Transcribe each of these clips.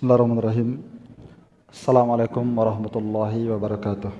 بسم الله الرحمن الرحيم السلام عليكم ورحمة الله وبركاته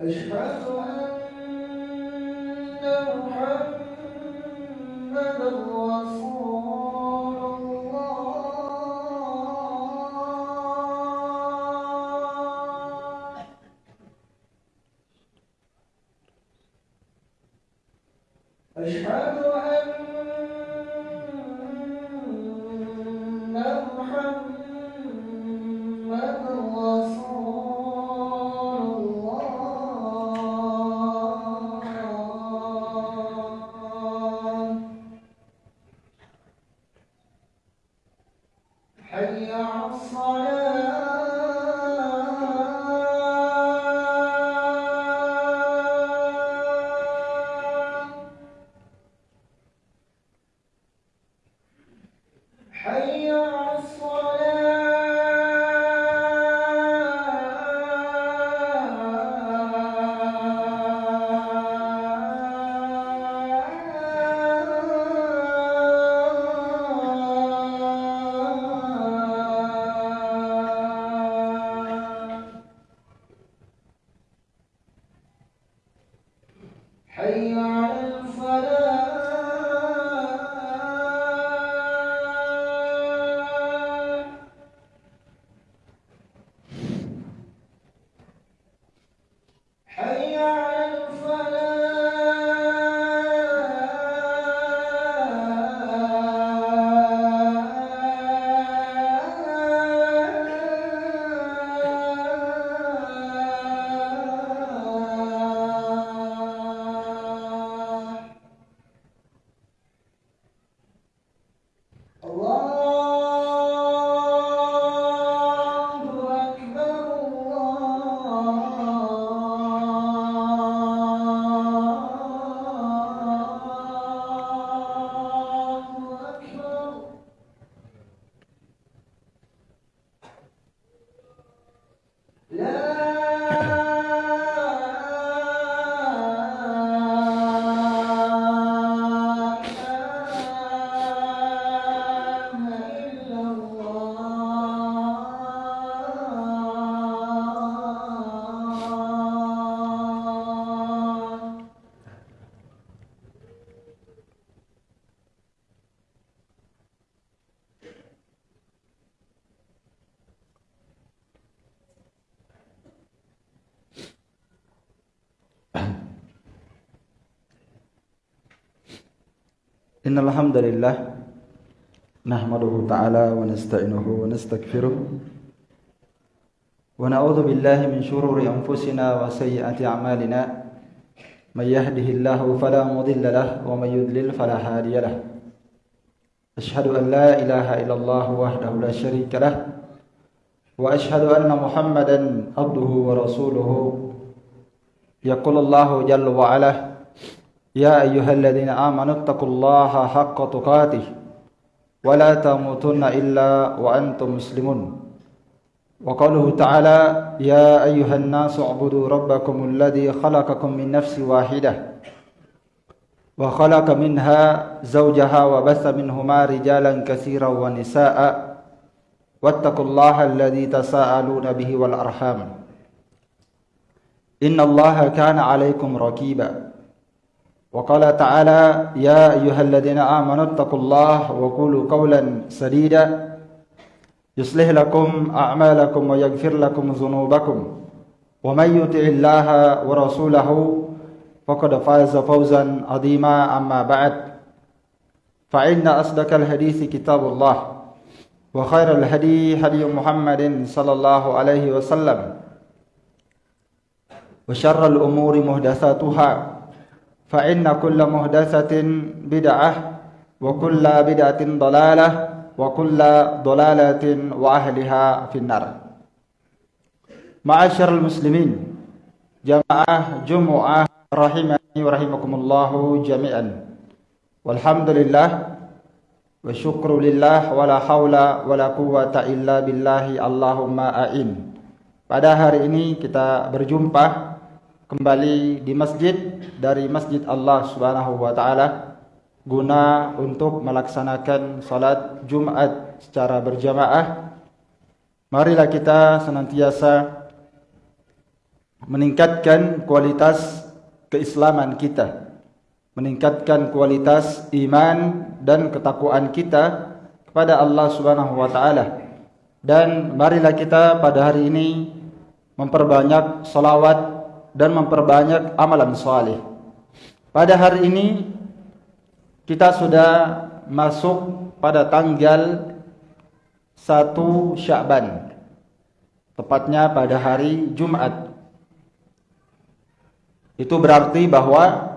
As you cry Yeah. Allah إن الحمد لله نحمده تعالى ونستعينه ونستغفره ونعوذ بالله من شرور أنفسنا وسيئات أعمالنا من يهده الله فلا مضل له ومن يضلل فلا هادي له أشهد أن لا إله إلا الله وحده لا شريك له وأشهد أن محمدا عبده ورسوله يقول الله جل وعلا يا أيها الذين آمنوا اتقوا الله حق تقاته ولا تموتن إلا وأنتم مسلمون. وقوله تعالى يا أيها الناس اعبدوا ربكم الذي خلقكم من نفس واحدة وخلق منها زوجها وبث منهما رجالا كثيرا ونساء واتقوا الله الذي تساءلون به والأرحام. إن الله كان عليكم ركيبا وقال تعالى يا أيها الذين آمنوا اتقوا الله وقولوا قولا سديدا يصلح لكم أعمالكم ويغفر لكم ذنوبكم ومن يطع الله ورسوله فقد فاز فوزا عظيما أما بعد. فإن أصدق الحديث كتاب الله وخير الهدي هدي محمد صلى الله عليه وسلم وشر الأمور محدثاتها فإن كل مهدثة بدعة وكل بدعة ضلالة وكل ضلالة وأهلها في النار. معاشر المسلمين جماعة جمعة رحمني ورحمكم الله جميعا. والحمد لله والشكر لله ولا حول ولا قوة إلا بالله اللهم أئن Pada hari ini kita berjumpa kembali di masjid dari Masjid Allah Subhanahu wa taala guna untuk melaksanakan salat Jumat secara berjamaah. Marilah kita senantiasa meningkatkan kualitas keislaman kita meningkatkan kualitas iman dan ketakwaan kita kepada Allah Subhanahu wa taala dan marilah kita pada hari ini memperbanyak salawat dan memperbanyak amalan saleh. Pada hari ini kita sudah masuk pada tanggal 1 Sya'ban tepatnya pada hari Jumat itu berarti bahwa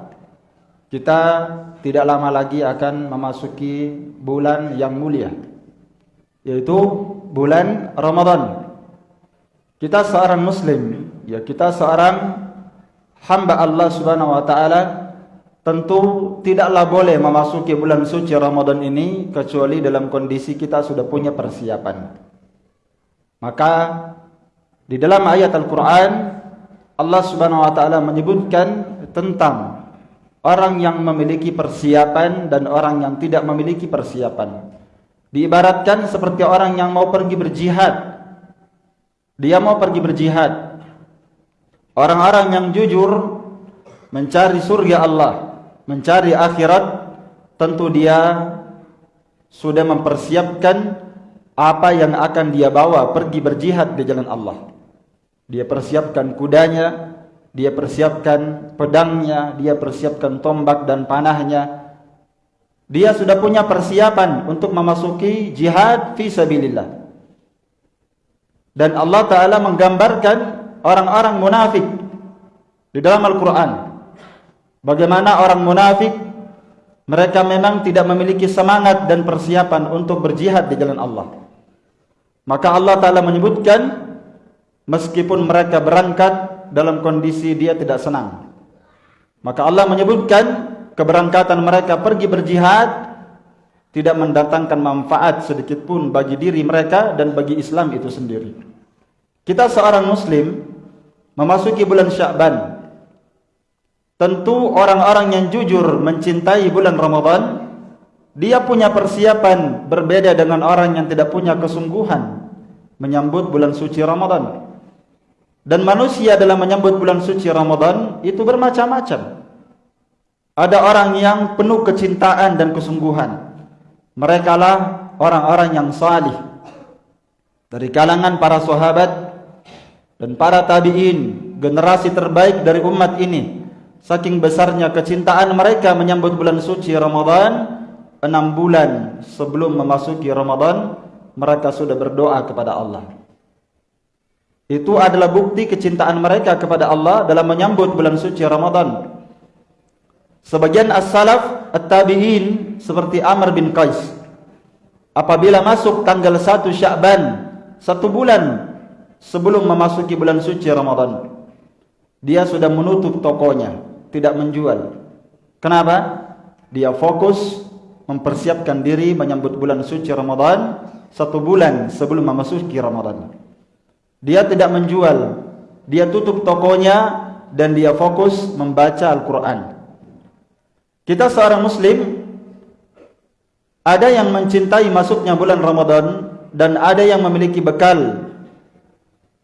kita tidak lama lagi akan memasuki bulan yang mulia yaitu bulan Ramadan. Kita seorang muslim, ya kita seorang hamba Allah Subhanahu wa taala tentu tidaklah boleh memasuki bulan suci Ramadan ini kecuali dalam kondisi kita sudah punya persiapan. Maka di dalam ayat Al-Qur'an Allah Subhanahu wa taala menyebutkan tentang orang yang memiliki persiapan dan orang yang tidak memiliki persiapan. Diibaratkan seperti orang yang mau pergi berjihad. Dia mau pergi berjihad. Orang-orang yang jujur mencari surga Allah, mencari akhirat, tentu dia sudah mempersiapkan apa yang akan dia bawa pergi berjihad di jalan Allah. Dia persiapkan kudanya, dia persiapkan pedangnya, dia persiapkan tombak dan panahnya. Dia sudah punya persiapan untuk memasuki jihad fi sabilillah. Dan Allah Ta'ala menggambarkan orang-orang munafik di dalam Al-Quran. Bagaimana orang munafik, mereka memang tidak memiliki semangat dan persiapan untuk berjihad di jalan Allah. Maka Allah Ta'ala menyebutkan, meskipun mereka berangkat dalam kondisi dia tidak senang. Maka Allah menyebutkan keberangkatan mereka pergi berjihad tidak mendatangkan manfaat sedikit pun bagi diri mereka dan bagi Islam itu sendiri. Kita seorang muslim memasuki bulan Sya'ban. Tentu orang-orang yang jujur mencintai bulan Ramadan, dia punya persiapan berbeda dengan orang yang tidak punya kesungguhan menyambut bulan suci Ramadan. Dan manusia dalam menyambut bulan suci Ramadan itu bermacam-macam. Ada orang yang penuh kecintaan dan kesungguhan. Mereka lah orang-orang yang salih. Dari kalangan para sahabat dan para tabi'in, generasi terbaik dari umat ini. Saking besarnya kecintaan mereka menyambut bulan suci Ramadan, enam bulan sebelum memasuki Ramadan, mereka sudah berdoa kepada Allah. Itu adalah bukti kecintaan mereka kepada Allah dalam menyambut bulan suci Ramadan. Sebagian as-salaf at-tabi'in seperti Amr bin Qais apabila masuk tanggal 1 Sya'ban, satu bulan sebelum memasuki bulan suci Ramadan, dia sudah menutup tokonya, tidak menjual. Kenapa? Dia fokus mempersiapkan diri menyambut bulan suci Ramadan satu bulan sebelum memasuki Ramadan. Dia tidak menjual. Dia tutup tokonya dan dia fokus membaca Al-Quran. Kita seorang muslim ada yang mencintai masuknya bulan Ramadan dan ada yang memiliki bekal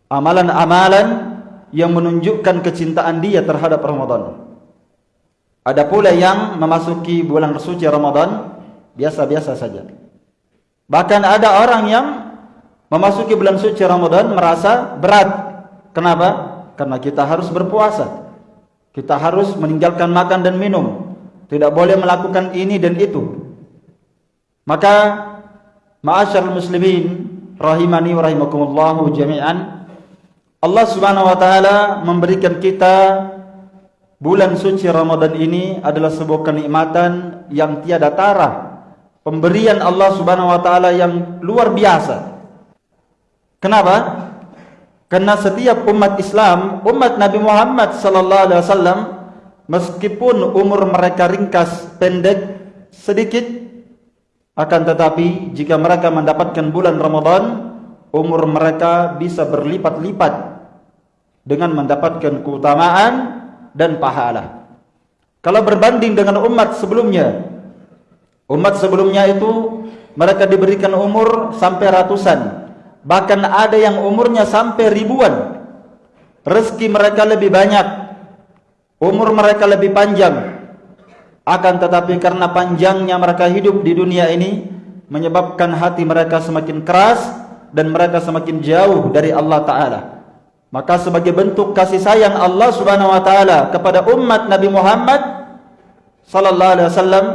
amalan-amalan yang menunjukkan kecintaan dia terhadap Ramadan. Ada pula yang memasuki bulan suci Ramadan biasa-biasa saja. Bahkan ada orang yang memasuki bulan suci Ramadan merasa berat. Kenapa? Karena kita harus berpuasa. Kita harus meninggalkan makan dan minum. Tidak boleh melakukan ini dan itu. Maka ma'asyar muslimin rahimani wa rahimakumullahu jami'an Allah Subhanahu wa taala memberikan kita bulan suci Ramadan ini adalah sebuah kenikmatan yang tiada tara. Pemberian Allah Subhanahu wa taala yang luar biasa. Kenapa? Karena setiap umat Islam, umat Nabi Muhammad sallallahu alaihi wasallam meskipun umur mereka ringkas, pendek, sedikit akan tetapi jika mereka mendapatkan bulan Ramadan, umur mereka bisa berlipat-lipat dengan mendapatkan keutamaan dan pahala. Kalau berbanding dengan umat sebelumnya, umat sebelumnya itu mereka diberikan umur sampai ratusan, Bahkan ada yang umurnya sampai ribuan. Rezeki mereka lebih banyak. Umur mereka lebih panjang. Akan tetapi karena panjangnya mereka hidup di dunia ini menyebabkan hati mereka semakin keras dan mereka semakin jauh dari Allah taala. Maka sebagai bentuk kasih sayang Allah Subhanahu wa taala kepada umat Nabi Muhammad sallallahu alaihi wasallam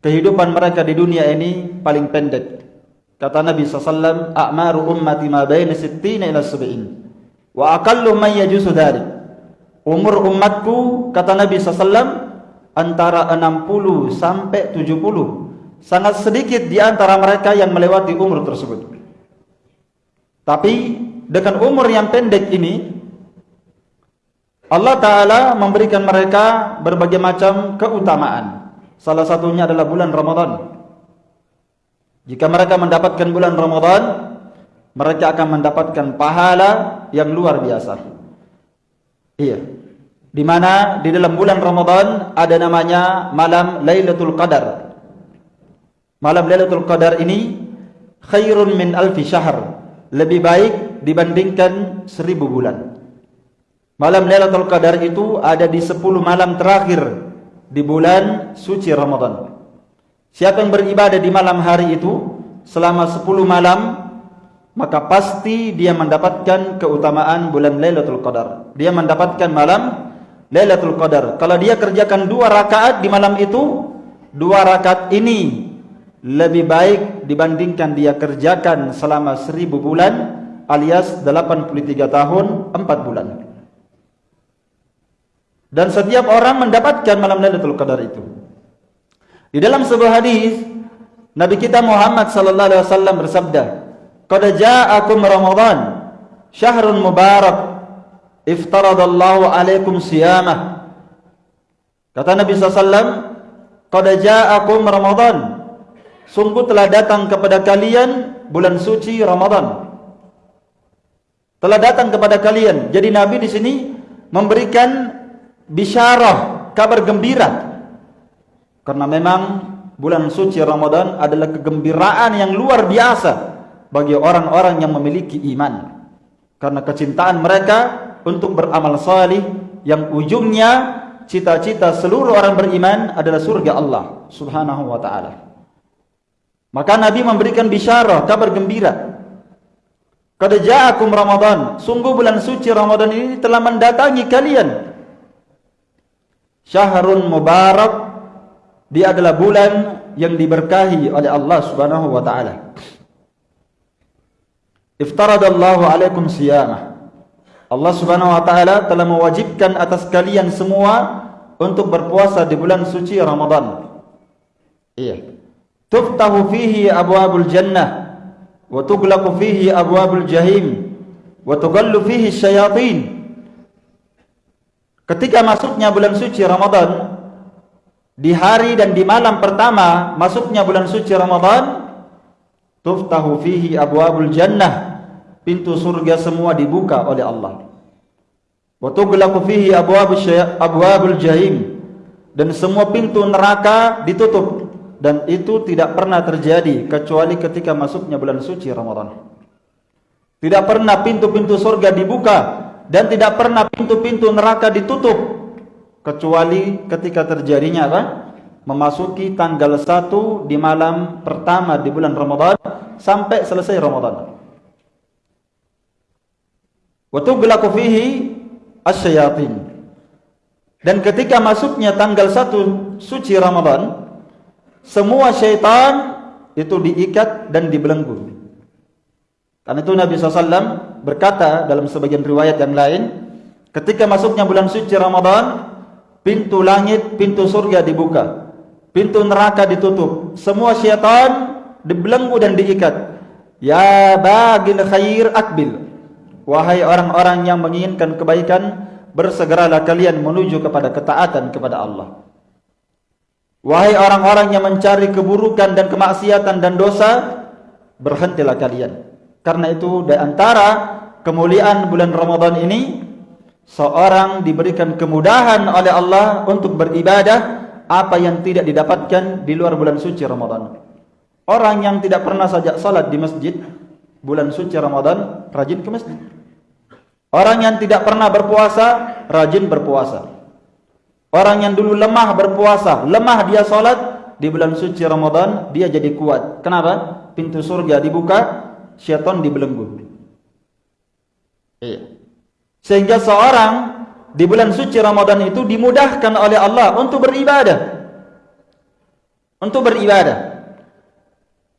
kehidupan mereka di dunia ini paling pendek. Kata Nabi SAW, A'maru ummati ma bayna sittina ila sub'in. Wa aqallu man yajusu dhalik. Umur umatku, kata Nabi SAW, antara 60 sampai 70. Sangat sedikit di antara mereka yang melewati umur tersebut. Tapi, dengan umur yang pendek ini, Allah Ta'ala memberikan mereka berbagai macam keutamaan. Salah satunya adalah bulan Ramadan. Jika mereka mendapatkan bulan Ramadan, mereka akan mendapatkan pahala yang luar biasa. Iya. Di mana di dalam bulan Ramadan ada namanya malam Lailatul Qadar. Malam Lailatul Qadar ini khairun min alfi syahr. Lebih baik dibandingkan seribu bulan. Malam Lailatul Qadar itu ada di sepuluh malam terakhir di bulan suci Ramadan. Siapa yang beribadah di malam hari itu selama 10 malam maka pasti dia mendapatkan keutamaan bulan Lailatul Qadar. Dia mendapatkan malam Lailatul Qadar. Kalau dia kerjakan dua rakaat di malam itu, dua rakaat ini lebih baik dibandingkan dia kerjakan selama 1000 bulan alias 83 tahun 4 bulan. Dan setiap orang mendapatkan malam Lailatul Qadar itu. Di dalam sebuah hadis Nabi kita Muhammad sallallahu alaihi wasallam bersabda, "Qad ja'akum Ramadan, syahrun mubarak, iftaradallahu alaikum siyamah." Kata Nabi sallallahu alaihi wasallam, "Qad ja'akum Ramadan." Sungguh telah datang kepada kalian bulan suci Ramadan. Telah datang kepada kalian. Jadi Nabi di sini memberikan bisyarah, kabar gembira Karena memang bulan suci Ramadan adalah kegembiraan yang luar biasa bagi orang-orang yang memiliki iman. Karena kecintaan mereka untuk beramal salih yang ujungnya cita-cita seluruh orang beriman adalah surga Allah Subhanahu wa taala. Maka Nabi memberikan bisyarah, kabar gembira. Qad ja'akum Ramadan, sungguh bulan suci Ramadan ini telah mendatangi kalian. Syahrun mubarak dia adalah bulan yang diberkahi oleh Allah Subhanahu wa taala. Iftaradallahu alaikum siyamah. Allah Subhanahu wa taala telah mewajibkan atas kalian semua untuk berpuasa di bulan suci Ramadan. Iya. Tuftahu fihi abwabul jannah wa tughlaqu fihi abwabul jahim wa tughallu fihi syayatin. Ketika masuknya bulan suci Ramadan, di hari dan di malam pertama masuknya bulan suci Ramadan tuftahu fihi abwabul jannah pintu surga semua dibuka oleh Allah wa tughlaqu fihi abwabul abwabul jahim dan semua pintu neraka ditutup dan itu tidak pernah terjadi kecuali ketika masuknya bulan suci Ramadan. Tidak pernah pintu-pintu surga dibuka dan tidak pernah pintu-pintu neraka ditutup kecuali ketika terjadinya apa? Memasuki tanggal 1 di malam pertama di bulan Ramadan sampai selesai Ramadan. Wa tughlaqu fihi asyayatin. Dan ketika masuknya tanggal 1 suci Ramadan, semua syaitan itu diikat dan dibelenggu. Karena itu Nabi SAW berkata dalam sebagian riwayat yang lain, ketika masuknya bulan suci Ramadan, pintu langit, pintu surga dibuka, pintu neraka ditutup, semua syaitan dibelenggu dan diikat. Ya bagil khair akbil. Wahai orang-orang yang menginginkan kebaikan, bersegeralah kalian menuju kepada ketaatan kepada Allah. Wahai orang-orang yang mencari keburukan dan kemaksiatan dan dosa, berhentilah kalian. Karena itu di antara kemuliaan bulan Ramadan ini, seorang diberikan kemudahan oleh Allah untuk beribadah apa yang tidak didapatkan di luar bulan suci Ramadan. Orang yang tidak pernah saja salat di masjid bulan suci Ramadan rajin ke masjid. Orang yang tidak pernah berpuasa, rajin berpuasa. Orang yang dulu lemah berpuasa, lemah dia solat, di bulan suci Ramadan, dia jadi kuat. Kenapa? Pintu surga dibuka, syaitan dibelenggu. Iya. Sehingga seorang di bulan suci Ramadan itu dimudahkan oleh Allah untuk beribadah. Untuk beribadah.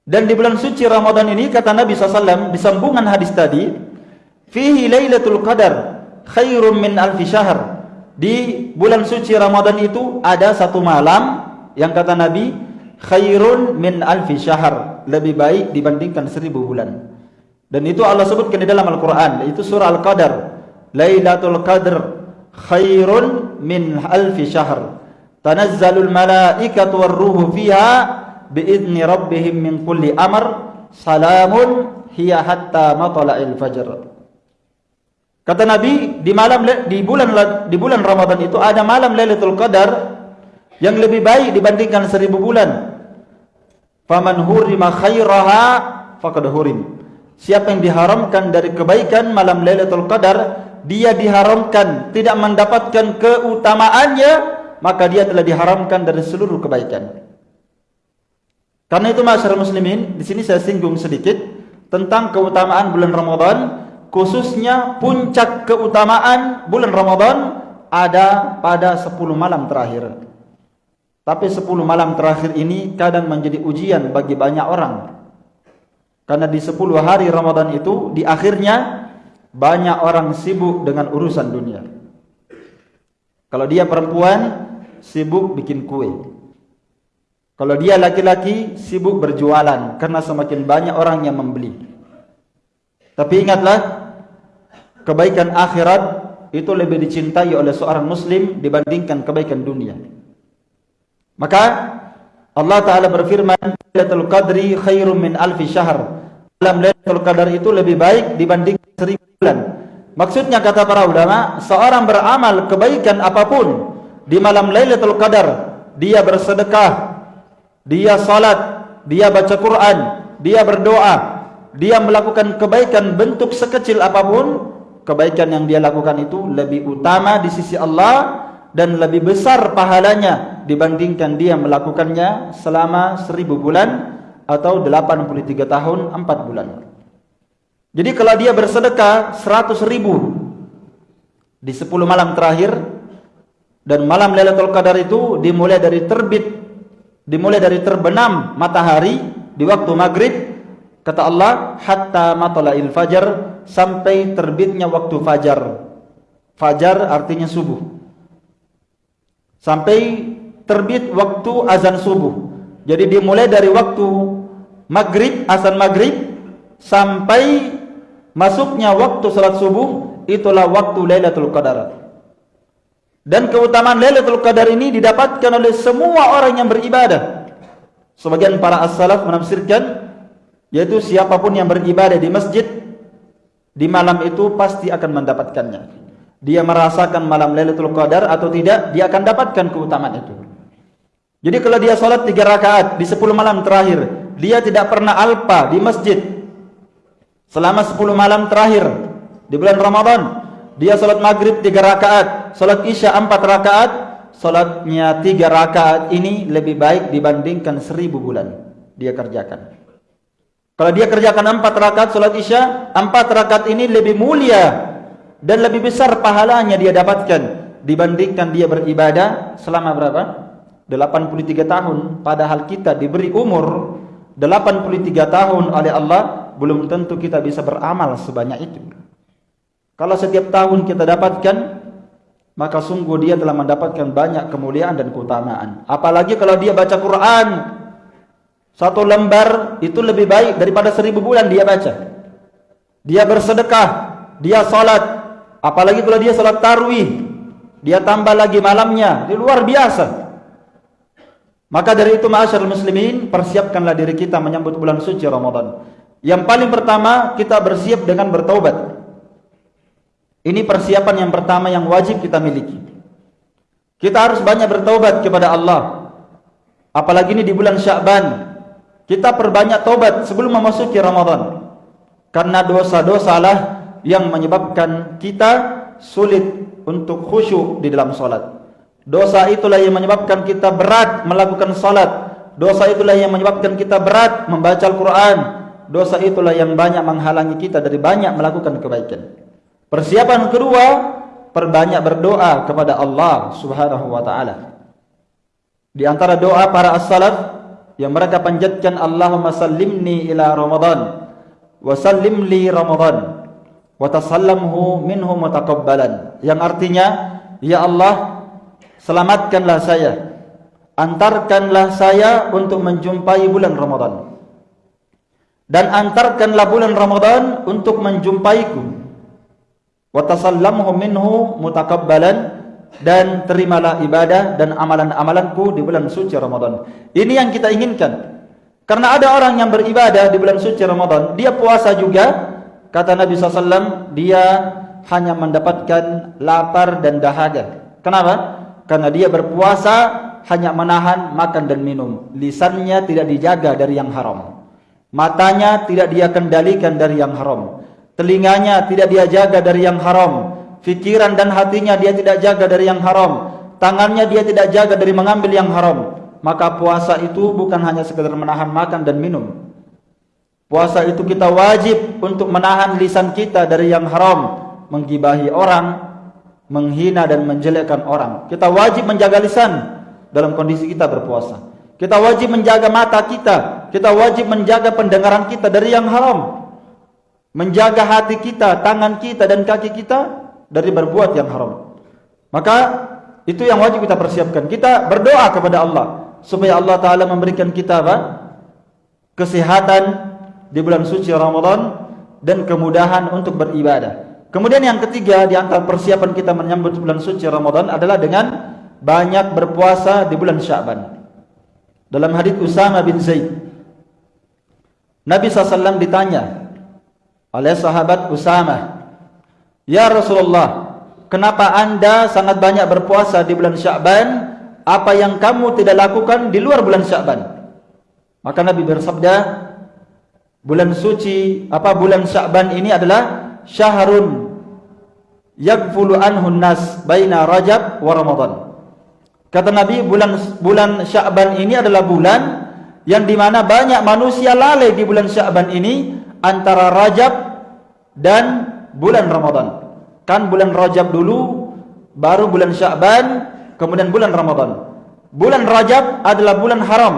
Dan di bulan suci Ramadan ini, kata Nabi SAW, di sambungan hadis tadi, Fihi Lailatul Qadar khairum min alfi syahr. Di bulan suci Ramadan itu ada satu malam yang kata Nabi khairun min alfi syahr, lebih baik dibandingkan seribu bulan. Dan itu Allah sebutkan di dalam Al-Qur'an, itu surah Al-Qadar. Lailatul Qadr khairun min alfi syahr. Tanazzalul malaikatu war-ruhu fiha bi'izni rabbihim min kulli amr. Salamun hiya hatta matla'il fajr. Kata Nabi di malam di bulan di bulan Ramadan itu ada malam Lailatul Qadar yang lebih baik dibandingkan seribu bulan. Faman hurima khairaha faqad hurim. Siapa yang diharamkan dari kebaikan malam Lailatul Qadar, dia diharamkan tidak mendapatkan keutamaannya, maka dia telah diharamkan dari seluruh kebaikan. Karena itu masyarakat muslimin, di sini saya singgung sedikit tentang keutamaan bulan Ramadan khususnya puncak keutamaan bulan Ramadan ada pada 10 malam terakhir. Tapi 10 malam terakhir ini kadang menjadi ujian bagi banyak orang. Karena di 10 hari Ramadan itu di akhirnya banyak orang sibuk dengan urusan dunia. Kalau dia perempuan sibuk bikin kue. Kalau dia laki-laki sibuk berjualan karena semakin banyak orang yang membeli. Tapi ingatlah kebaikan akhirat itu lebih dicintai oleh seorang muslim dibandingkan kebaikan dunia. Maka Allah Taala berfirman, "Lailatul Qadri khairum min alfi syahr." Dalam Lailatul Qadar itu lebih baik dibanding seribu bulan. Maksudnya kata para ulama, seorang beramal kebaikan apapun di malam Lailatul Qadar, dia bersedekah, dia salat, dia baca Quran, dia berdoa, dia melakukan kebaikan bentuk sekecil apapun, kebaikan yang dia lakukan itu lebih utama di sisi Allah dan lebih besar pahalanya dibandingkan dia melakukannya selama seribu bulan atau 83 tahun 4 bulan. Jadi kalau dia bersedekah 100 ribu di 10 malam terakhir dan malam Lailatul Qadar itu dimulai dari terbit dimulai dari terbenam matahari di waktu maghrib kata Allah hatta matla'il fajar sampai terbitnya waktu fajar. Fajar artinya subuh. Sampai terbit waktu azan subuh. Jadi dimulai dari waktu maghrib, azan maghrib sampai masuknya waktu salat subuh itulah waktu Lailatul Qadar. Dan keutamaan Lailatul Qadar ini didapatkan oleh semua orang yang beribadah. Sebagian para as-salaf menafsirkan yaitu siapapun yang beribadah di masjid di malam itu pasti akan mendapatkannya. Dia merasakan malam Lailatul Qadar atau tidak, dia akan dapatkan keutamaan itu. Jadi kalau dia sholat tiga rakaat di sepuluh malam terakhir, dia tidak pernah alpa di masjid selama sepuluh malam terakhir di bulan Ramadan. Dia sholat maghrib tiga rakaat, sholat isya empat rakaat, sholatnya tiga rakaat ini lebih baik dibandingkan seribu bulan dia kerjakan. Kalau dia kerjakan empat rakaat sholat isya, empat rakaat ini lebih mulia dan lebih besar pahalanya dia dapatkan dibandingkan dia beribadah selama berapa? 83 tahun. Padahal kita diberi umur 83 tahun oleh Allah belum tentu kita bisa beramal sebanyak itu. Kalau setiap tahun kita dapatkan maka sungguh dia telah mendapatkan banyak kemuliaan dan keutamaan. Apalagi kalau dia baca Quran satu lembar itu lebih baik daripada seribu bulan dia baca dia bersedekah dia salat apalagi kalau dia salat tarwih dia tambah lagi malamnya ini luar biasa Maka dari itu ma'asyar muslimin persiapkanlah diri kita menyambut bulan suci Ramadan. Yang paling pertama kita bersiap dengan bertaubat. Ini persiapan yang pertama yang wajib kita miliki. Kita harus banyak bertaubat kepada Allah. Apalagi ini di bulan Sya'ban. Kita perbanyak taubat sebelum memasuki Ramadan. Karena dosa-dosa lah yang menyebabkan kita sulit untuk khusyuk di dalam solat. Dosa itulah yang menyebabkan kita berat melakukan salat. Dosa itulah yang menyebabkan kita berat membaca Al-Quran. Dosa itulah yang banyak menghalangi kita dari banyak melakukan kebaikan. Persiapan kedua, perbanyak berdoa kepada Allah Subhanahu wa taala. Di antara doa para as-salaf yang mereka panjatkan Allahumma sallimni ila Ramadan wa sallim li Ramadan wa tasallamhu minhu mutaqabbalan. Yang artinya, ya Allah, Selamatkanlah saya Antarkanlah saya untuk menjumpai bulan Ramadan Dan antarkanlah bulan Ramadan untuk menjumpaiku Watasallamhu minhu mutakabbalan Dan terimalah ibadah dan amalan-amalanku di bulan suci Ramadan Ini yang kita inginkan Karena ada orang yang beribadah di bulan suci Ramadan Dia puasa juga Kata Nabi SAW Dia hanya mendapatkan lapar dan dahaga Kenapa? karena dia berpuasa hanya menahan makan dan minum. Lisannya tidak dijaga dari yang haram. Matanya tidak dia kendalikan dari yang haram. Telinganya tidak dia jaga dari yang haram. Fikiran dan hatinya dia tidak jaga dari yang haram. Tangannya dia tidak jaga dari mengambil yang haram. Maka puasa itu bukan hanya sekedar menahan makan dan minum. Puasa itu kita wajib untuk menahan lisan kita dari yang haram. Menggibahi orang, menghina dan menjelekkan orang. Kita wajib menjaga lisan dalam kondisi kita berpuasa. Kita wajib menjaga mata kita. Kita wajib menjaga pendengaran kita dari yang haram. Menjaga hati kita, tangan kita dan kaki kita dari berbuat yang haram. Maka itu yang wajib kita persiapkan. Kita berdoa kepada Allah supaya Allah Taala memberikan kita apa? kesehatan di bulan suci Ramadan dan kemudahan untuk beribadah. Kemudian yang ketiga di antara persiapan kita menyambut bulan suci Ramadan adalah dengan banyak berpuasa di bulan Sya'ban. Dalam hadis Usama bin Zaid, Nabi SAW ditanya oleh sahabat Usama, Ya Rasulullah, kenapa anda sangat banyak berpuasa di bulan Sya'ban? Apa yang kamu tidak lakukan di luar bulan Sya'ban? Maka Nabi bersabda, bulan suci, apa bulan Sya'ban ini adalah syahrun yaghfulu anhu nas baina Rajab wa Ramadan. Kata Nabi bulan bulan Sya'ban ini adalah bulan yang di mana banyak manusia lalai di bulan Sya'ban ini antara Rajab dan bulan Ramadan. Kan bulan Rajab dulu baru bulan Sya'ban kemudian bulan Ramadan. Bulan Rajab adalah bulan haram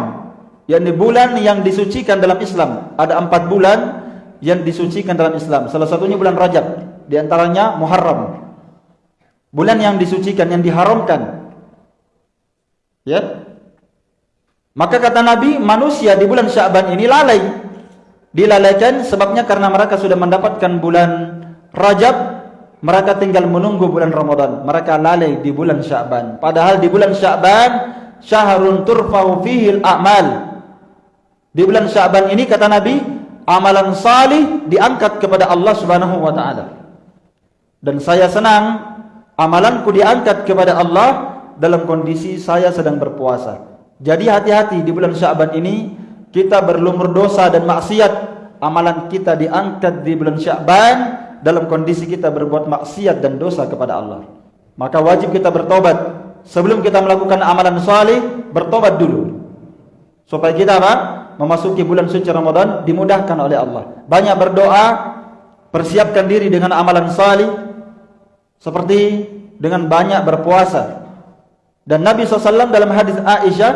yakni bulan yang disucikan dalam Islam. Ada empat bulan yang disucikan dalam Islam. Salah satunya bulan Rajab di antaranya Muharram. Bulan yang disucikan, yang diharamkan. Ya. Maka kata Nabi, manusia di bulan Sya'ban ini lalai. Dilalaikan sebabnya karena mereka sudah mendapatkan bulan Rajab, mereka tinggal menunggu bulan Ramadan. Mereka lalai di bulan Sya'ban. Padahal di bulan Sya'ban, syahrun turfa'u fihil a'mal. Di bulan Sya'ban ini kata Nabi, amalan salih diangkat kepada Allah Subhanahu wa taala dan saya senang amalanku diangkat kepada Allah dalam kondisi saya sedang berpuasa Jadi hati-hati di bulan Sya'ban ini kita berlumur dosa dan maksiat. Amalan kita diangkat di bulan Sya'ban dalam kondisi kita berbuat maksiat dan dosa kepada Allah. Maka wajib kita bertobat. Sebelum kita melakukan amalan salih, bertobat dulu. Supaya kita apa? Memasuki bulan suci Ramadan dimudahkan oleh Allah. Banyak berdoa, persiapkan diri dengan amalan salih seperti dengan banyak berpuasa. Dan Nabi SAW dalam hadis Aisyah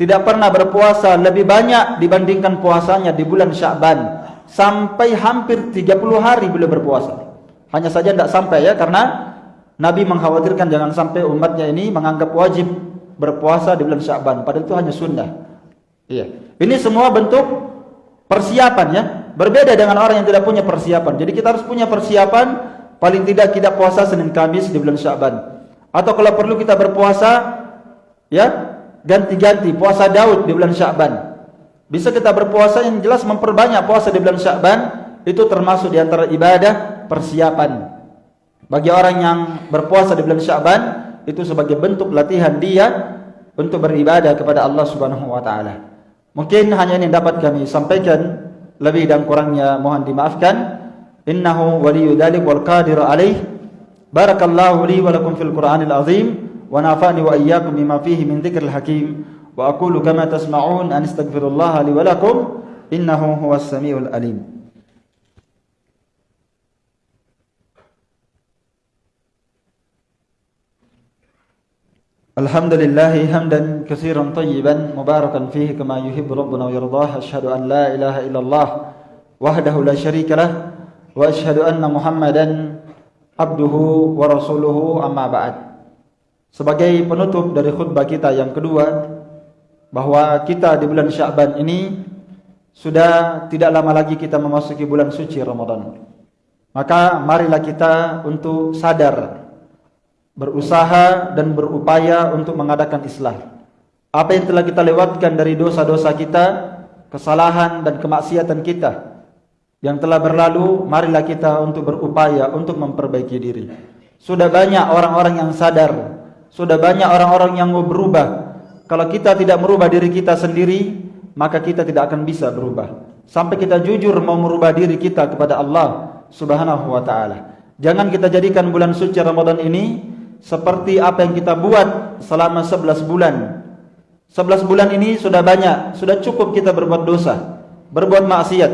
tidak pernah berpuasa lebih banyak dibandingkan puasanya di bulan Sya'ban sampai hampir 30 hari beliau berpuasa. Hanya saja tidak sampai ya karena Nabi mengkhawatirkan jangan sampai umatnya ini menganggap wajib berpuasa di bulan Sya'ban padahal itu hanya sunnah. Iya. Ini semua bentuk persiapan ya. Berbeda dengan orang yang tidak punya persiapan. Jadi kita harus punya persiapan paling tidak kita puasa Senin Kamis di bulan Sya'ban. Atau kalau perlu kita berpuasa ya, ganti-ganti puasa Daud di bulan Sya'ban. Bisa kita berpuasa yang jelas memperbanyak puasa di bulan Sya'ban itu termasuk di antara ibadah persiapan. Bagi orang yang berpuasa di bulan Sya'ban itu sebagai bentuk latihan dia untuk beribadah kepada Allah Subhanahu wa taala. Mungkin hanya ini dapat kami sampaikan lebih dan kurangnya mohon dimaafkan. Innahu waliyyu dzalik wal qadir alaih. Barakallahu li wa lakum fil Qur'anil azim wa nafa'ni wa iyyakum bima fihi min dzikril hakim. وأقول كما تسمعون أن استغفر الله لي ولكم إنه هو السميع الأليم الحمد لله حمدا كثيرا طيبا مباركا فيه كما يحب ربنا ويرضاه أشهد أن لا إله إلا الله وحده لا شريك له وأشهد أن محمدا عبده ورسوله أما بعد Sebagai penutup dari khutbah kita yang kedua bahawa kita di bulan Sya'ban ini sudah tidak lama lagi kita memasuki bulan suci Ramadan. Maka marilah kita untuk sadar berusaha dan berupaya untuk mengadakan islah. Apa yang telah kita lewatkan dari dosa-dosa kita, kesalahan dan kemaksiatan kita yang telah berlalu, marilah kita untuk berupaya untuk memperbaiki diri. Sudah banyak orang-orang yang sadar, sudah banyak orang-orang yang berubah, kalau kita tidak merubah diri kita sendiri, maka kita tidak akan bisa berubah. Sampai kita jujur mau merubah diri kita kepada Allah Subhanahu wa taala. Jangan kita jadikan bulan suci Ramadan ini seperti apa yang kita buat selama 11 bulan. 11 bulan ini sudah banyak, sudah cukup kita berbuat dosa, berbuat maksiat.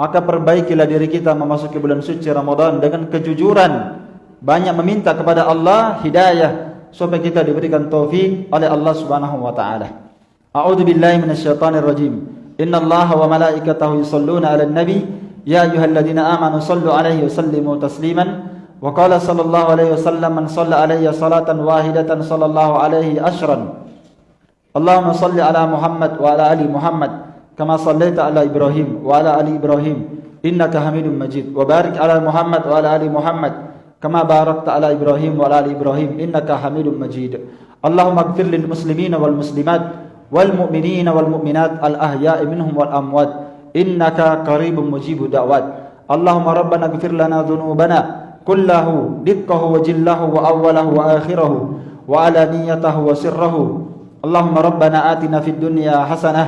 Maka perbaikilah diri kita memasuki bulan suci Ramadan dengan kejujuran, banyak meminta kepada Allah hidayah supaya kita diberikan taufik oleh Allah Subhanahu wa taala. A'udzu billahi minasyaitonir rajim. Innallaha wa malaikatahu yusholluna 'alan nabi ya ayyuhalladzina amanu shallu 'alaihi wa sallimu tasliman. Wa qala sallallahu alaihi wasallam man shalla 'alayya salatan wahidatan sallallahu alaihi ashran. Allahumma shalli 'ala Muhammad wa 'ala ali Muhammad kama shallaita 'ala Ibrahim wa 'ala ali Ibrahim innaka Hamidum Majid. Wa barik 'ala Muhammad wa 'ala ali Muhammad كما باركت على إبراهيم وعلى آل إبراهيم إنك حميد مجيد. اللهم اغفر للمسلمين والمسلمات والمؤمنين والمؤمنات الأحياء منهم والأموات إنك قريب مجيب دعوات اللهم ربنا اغفر لنا ذنوبنا كله دقه وجله وأوله وآخره وعلانيته وسره. اللهم ربنا آتنا في الدنيا حسنة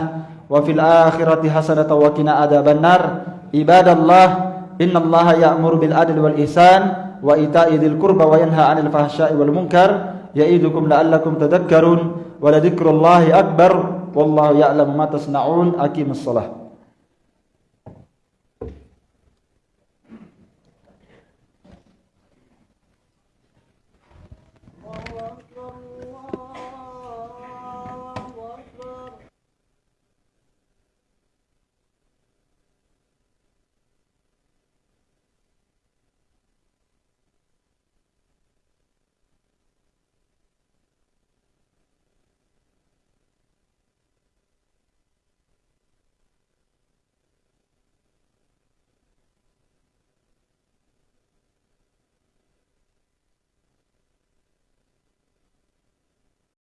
وفي الآخرة حسنة وقنا عذاب النار. عباد الله إن الله يأمر بالعدل والإحسان وإيتاء ذي القربى وينهى عن الفحشاء والمنكر يعظكم لعلكم تذكرون ولذكر الله أكبر والله يعلم ما تصنعون. أقيم الصلاة.